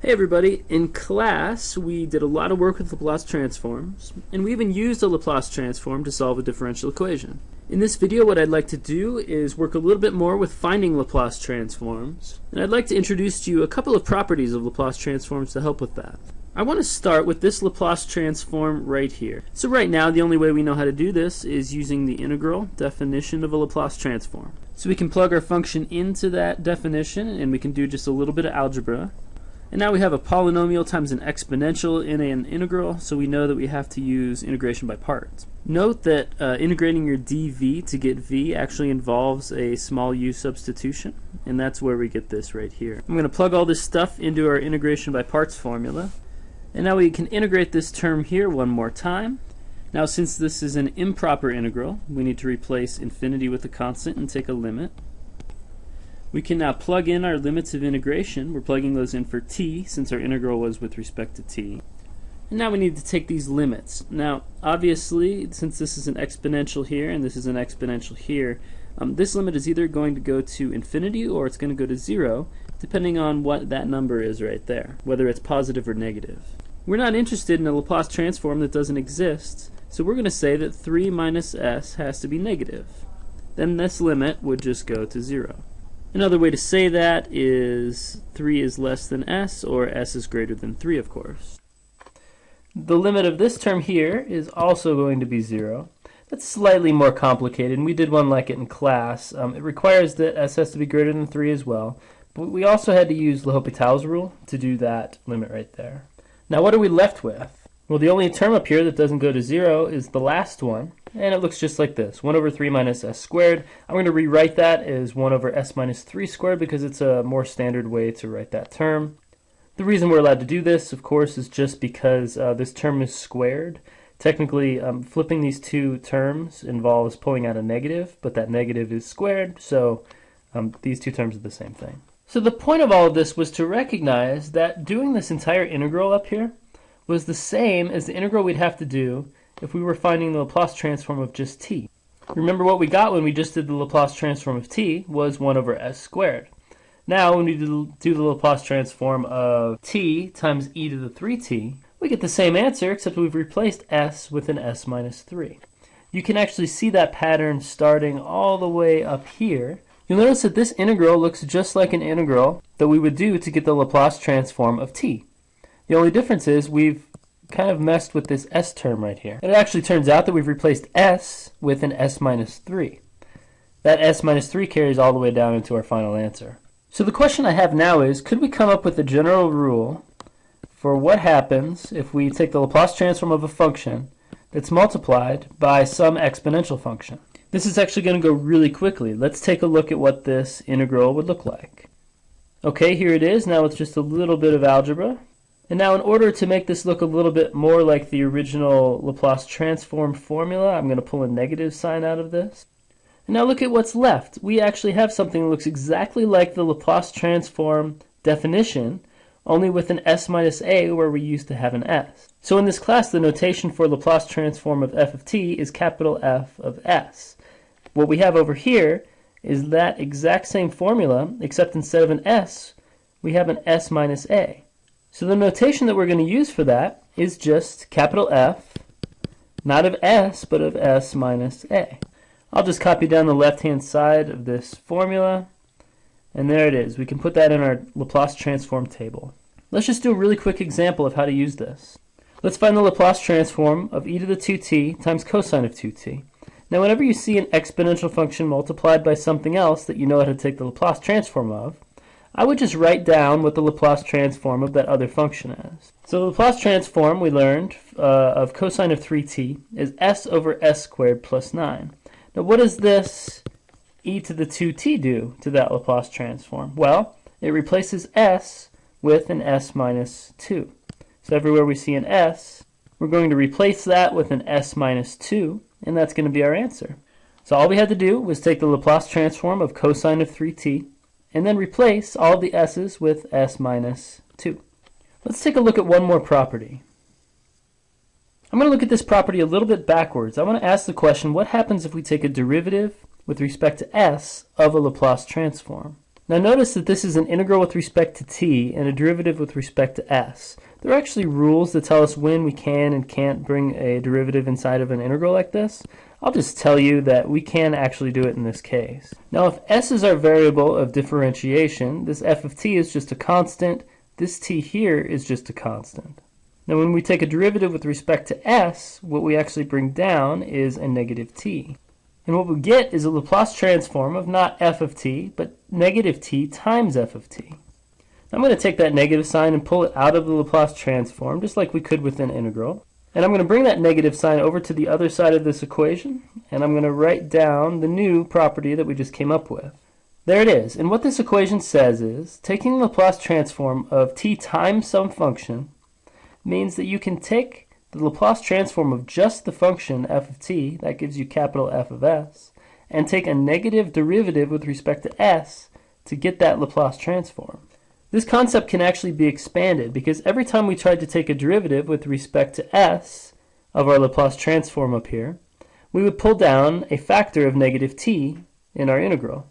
Hey everybody, in class we did a lot of work with Laplace transforms, and we even used a Laplace transform to solve a differential equation. In this video what I'd like to do is work a little bit more with finding Laplace transforms, and I'd like to introduce to you a couple of properties of Laplace transforms to help with that. I want to start with this Laplace transform right here. So right now the only way we know how to do this is using the integral definition of a Laplace transform. So we can plug our function into that definition and we can do just a little bit of algebra. And now we have a polynomial times an exponential in an integral, so we know that we have to use integration by parts. Note that uh, integrating your dv to get v actually involves a small u substitution, and that's where we get this right here. I'm going to plug all this stuff into our integration by parts formula, and now we can integrate this term here one more time. Now since this is an improper integral, we need to replace infinity with a constant and take a limit. We can now plug in our limits of integration. We're plugging those in for t since our integral was with respect to t. And now we need to take these limits. Now obviously since this is an exponential here and this is an exponential here, um, this limit is either going to go to infinity or it's going to go to zero depending on what that number is right there, whether it's positive or negative. We're not interested in a Laplace transform that doesn't exist, so we're going to say that 3 minus s has to be negative. Then this limit would just go to 0. Another way to say that is 3 is less than s, or s is greater than 3, of course. The limit of this term here is also going to be 0. That's slightly more complicated, and we did one like it in class. Um, it requires that s has to be greater than 3 as well, but we also had to use L'Hopital's rule to do that limit right there. Now what are we left with? Well, the only term up here that doesn't go to 0 is the last one, and it looks just like this, 1 over 3 minus s squared. I'm going to rewrite that as 1 over s minus 3 squared because it's a more standard way to write that term. The reason we're allowed to do this, of course, is just because uh, this term is squared. Technically, um, flipping these two terms involves pulling out a negative, but that negative is squared, so um, these two terms are the same thing. So the point of all of this was to recognize that doing this entire integral up here was the same as the integral we'd have to do if we were finding the Laplace transform of just t. Remember what we got when we just did the Laplace transform of t was 1 over s squared. Now when we do the Laplace transform of t times e to the 3t, we get the same answer except we've replaced s with an s minus 3. You can actually see that pattern starting all the way up here. You'll notice that this integral looks just like an integral that we would do to get the Laplace transform of t. The only difference is we've kind of messed with this s term right here. And it actually turns out that we've replaced s with an s minus 3. That s minus 3 carries all the way down into our final answer. So the question I have now is, could we come up with a general rule for what happens if we take the Laplace transform of a function that's multiplied by some exponential function? This is actually going to go really quickly. Let's take a look at what this integral would look like. Okay, here it is. Now with just a little bit of algebra. And now in order to make this look a little bit more like the original Laplace transform formula, I'm going to pull a negative sign out of this. And now look at what's left. We actually have something that looks exactly like the Laplace transform definition, only with an s minus a where we used to have an s. So in this class, the notation for Laplace transform of f of t is capital F of s. What we have over here is that exact same formula, except instead of an s, we have an s minus a. So the notation that we're going to use for that is just capital F, not of S, but of S minus A. I'll just copy down the left-hand side of this formula, and there it is. We can put that in our Laplace transform table. Let's just do a really quick example of how to use this. Let's find the Laplace transform of e to the 2t times cosine of 2t. Now whenever you see an exponential function multiplied by something else that you know how to take the Laplace transform of, I would just write down what the Laplace transform of that other function is. So the Laplace transform we learned uh, of cosine of 3t is s over s squared plus 9. Now what does this e to the 2t do to that Laplace transform? Well, it replaces s with an s minus 2. So everywhere we see an s, we're going to replace that with an s minus 2, and that's going to be our answer. So all we had to do was take the Laplace transform of cosine of 3t and then replace all the s's with s minus 2. Let's take a look at one more property. I'm going to look at this property a little bit backwards. I want to ask the question, what happens if we take a derivative with respect to s of a Laplace transform? Now notice that this is an integral with respect to t and a derivative with respect to s. There are actually rules that tell us when we can and can't bring a derivative inside of an integral like this. I'll just tell you that we can actually do it in this case. Now if s is our variable of differentiation, this f of t is just a constant, this t here is just a constant. Now when we take a derivative with respect to s, what we actually bring down is a negative t. And what we get is a Laplace transform of not f of t, but negative t times f of t. I'm going to take that negative sign and pull it out of the Laplace transform, just like we could with an integral. And I'm going to bring that negative sign over to the other side of this equation, and I'm going to write down the new property that we just came up with. There it is. And what this equation says is, taking the Laplace transform of t times some function means that you can take the Laplace transform of just the function f of t, that gives you capital F of s, and take a negative derivative with respect to s to get that Laplace transform. This concept can actually be expanded because every time we tried to take a derivative with respect to s of our Laplace transform up here, we would pull down a factor of negative t in our integral.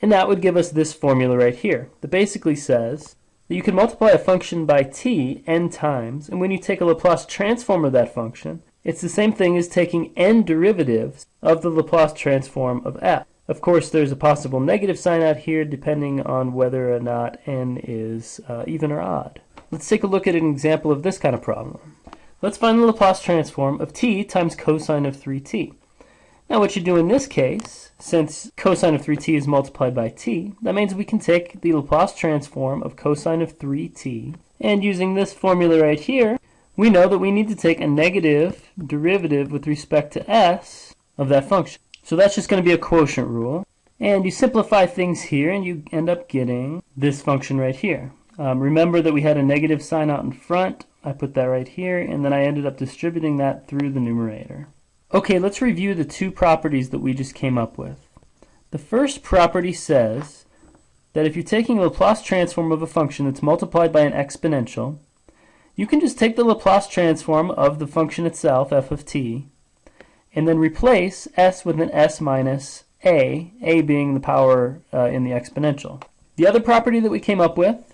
And that would give us this formula right here that basically says that you can multiply a function by t n times, and when you take a Laplace transform of that function, it's the same thing as taking n derivatives of the Laplace transform of f. Of course, there's a possible negative sign out here depending on whether or not n is uh, even or odd. Let's take a look at an example of this kind of problem. Let's find the Laplace transform of t times cosine of 3t. Now what you do in this case, since cosine of 3t is multiplied by t, that means we can take the Laplace transform of cosine of 3t, and using this formula right here, we know that we need to take a negative derivative with respect to s of that function. So that's just going to be a quotient rule. And you simplify things here and you end up getting this function right here. Um, remember that we had a negative sign out in front. I put that right here and then I ended up distributing that through the numerator. Okay, let's review the two properties that we just came up with. The first property says that if you're taking a Laplace transform of a function that's multiplied by an exponential, you can just take the Laplace transform of the function itself, f of t, and then replace s with an s minus a, a being the power uh, in the exponential. The other property that we came up with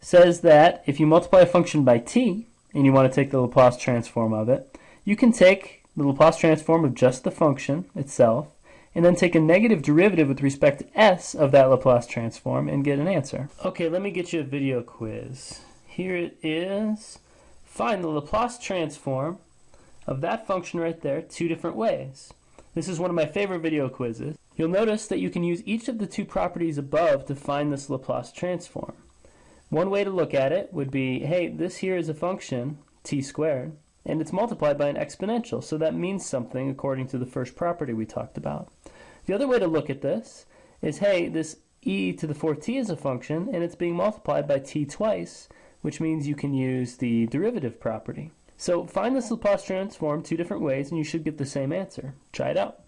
says that if you multiply a function by t, and you want to take the Laplace transform of it, you can take the Laplace transform of just the function itself, and then take a negative derivative with respect to s of that Laplace transform and get an answer. Okay, let me get you a video quiz. Here it is. Find the Laplace transform of that function right there two different ways. This is one of my favorite video quizzes. You'll notice that you can use each of the two properties above to find this Laplace transform. One way to look at it would be, hey, this here is a function, t squared, and it's multiplied by an exponential, so that means something according to the first property we talked about. The other way to look at this is, hey, this e to the 4t is a function, and it's being multiplied by t twice, which means you can use the derivative property. So find this Laplace transform two different ways and you should get the same answer. Try it out.